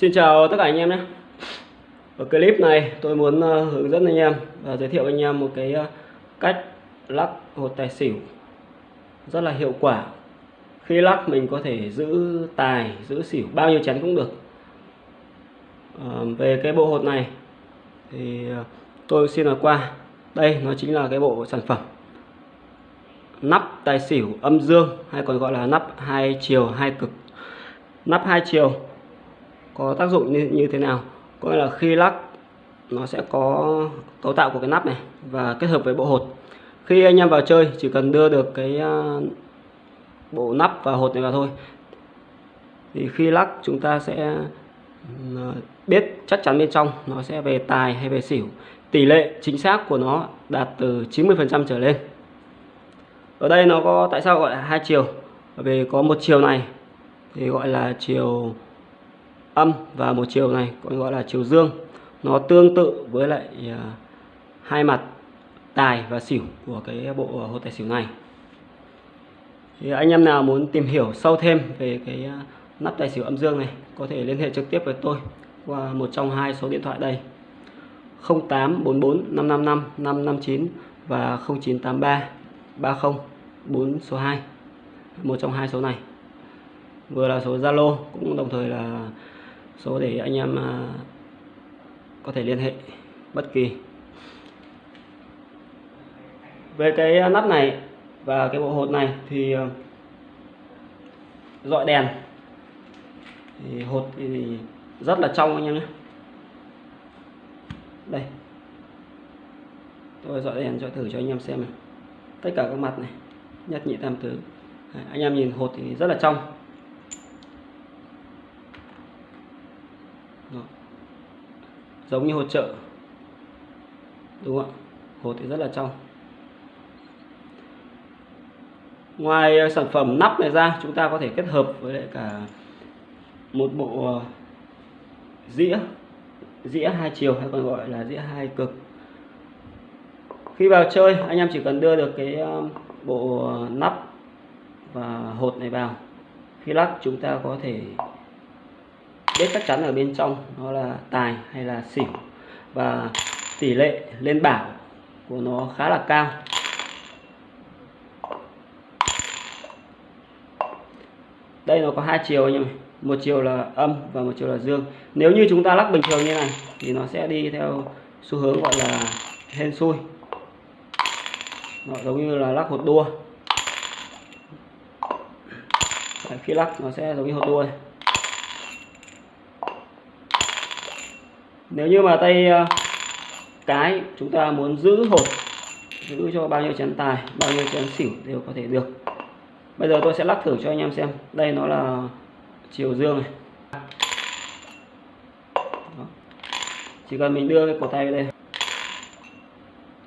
Xin chào tất cả anh em nhé. Ở clip này tôi muốn ờ, hướng dẫn anh em và giới thiệu anh em một cái ờ, cách lắc hột tài xỉu rất là hiệu quả. Khi lắc mình có thể giữ tài giữ xỉu bao nhiêu chén cũng được. À, về cái bộ hột này thì tôi xin nói qua. Đây nó chính là cái bộ sản phẩm nắp tài xỉu âm dương hay còn gọi là nắp hai chiều hai cực. Nắp hai chiều có tác dụng như, như thế nào? Có nghĩa là khi lắc nó sẽ có cấu tạo của cái nắp này và kết hợp với bộ hột. Khi anh em vào chơi chỉ cần đưa được cái à, bộ nắp và hột này vào thôi. Thì khi lắc chúng ta sẽ à, biết chắc chắn bên trong nó sẽ về tài hay về xỉu. Tỷ lệ chính xác của nó đạt từ 90% trở lên. Ở đây nó có tại sao gọi là hai chiều? Bởi vì có một chiều này thì gọi là chiều âm và một chiều này còn gọi là chiều dương. Nó tương tự với lại à, hai mặt tài và xỉu của cái bộ hột tài xỉu này. Thì anh em nào muốn tìm hiểu sâu thêm về cái à, nắp tài xỉu âm dương này có thể liên hệ trực tiếp với tôi qua một trong hai số điện thoại đây. 0844 555 559 và 0983 30 4 số 2 một trong hai số này. Vừa là số Zalo, cũng đồng thời là số để anh em à, có thể liên hệ bất kỳ. Về cái nắp này và cái bộ hột này thì à, dọi đèn. Thì hột thì rất là trong anh em nhé. Đây. Tôi dọi đèn cho thử cho anh em xem này. Tất cả các mặt này nhất nhị tam tứ. Anh em nhìn hột thì rất là trong. Đó. giống như hột trợ. Đúng không ạ? Hột thì rất là trong. Ngoài ờ, sản phẩm nắp này ra, chúng ta có thể kết hợp với lại cả một bộ ờ, dĩa. Dĩa hai chiều hay còn gọi là dĩa hai cực. Khi vào chơi, anh em chỉ cần đưa được cái ờ, bộ nắp và hột này vào. Khi lắc chúng ta có thể biết chắc chắn ở bên trong nó là tài hay là xỉu. Và tỷ lệ lên bảo của nó khá là cao. Đây nó có hai chiều anh em một chiều là âm và một chiều là dương. Nếu như chúng ta lắc bình thường như này thì nó sẽ đi theo xu hướng gọi là hên xui. Nó giống như là lắc hột đua. Đấy, khi lắc nó sẽ giống như hột đua này. Nếu như mà tay ờ, cái chúng ta muốn giữ hột giữ cho bao nhiêu chén tài bao nhiêu chén xỉu đều có thể được. Bây giờ tôi sẽ lắc thử cho anh em xem. Đây nó là chiều dương này. Đó. chỉ cần mình đưa cái cổ tay vào đây.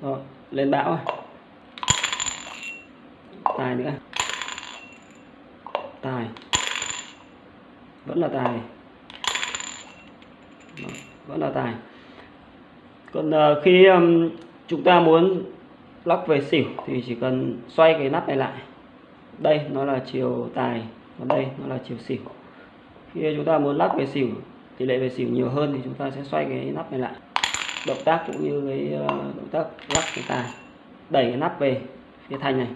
Đó, lên bão này. tài nữa. Tài. Vẫn là tài. Đó vẫn là tài. Còn uh, khi um, chúng ta muốn lắc về xỉu thì chỉ cần xoay cái nắp này lại. Đây nó là chiều tài còn đây nó là chiều xỉu. Khi chúng ta muốn lắc về xỉu tỷ lệ về xỉu nhiều hơn thì chúng ta sẽ xoay cái nắp này lại. Động tác cũng như cái uh, động tác lắc cái tài. Đẩy cái nắp về phía thành này.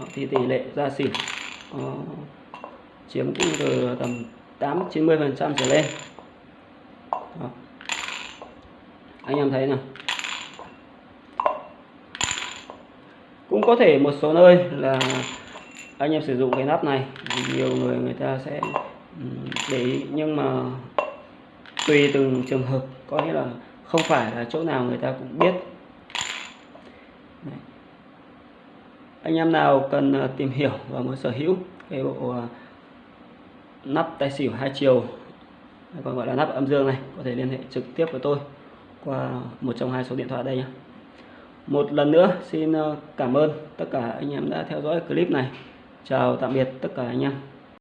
Đó, thì tỷ lệ ra xỉu chiếm cũng từ tầm 8 90 phần trăm trở lên đó. anh em thấy nào cũng có thể một số nơi là anh em sử dụng cái nắp này nhiều người người ta sẽ để ý nhưng mà tùy từng trường hợp, có nghĩa là không phải là chỗ nào người ta cũng biết Đấy. anh em nào cần ờ, tìm hiểu và muốn sở hữu cái bộ ờ, nắp tay xỉu hai chiều, hay còn gọi là nắp âm dương này, có thể liên hệ trực tiếp với tôi qua một trong hai số điện thoại đây nhé. Một lần nữa, xin ờ, cảm ơn tất cả anh em đã theo dõi clip này. Chào tạm biệt tất cả anh em.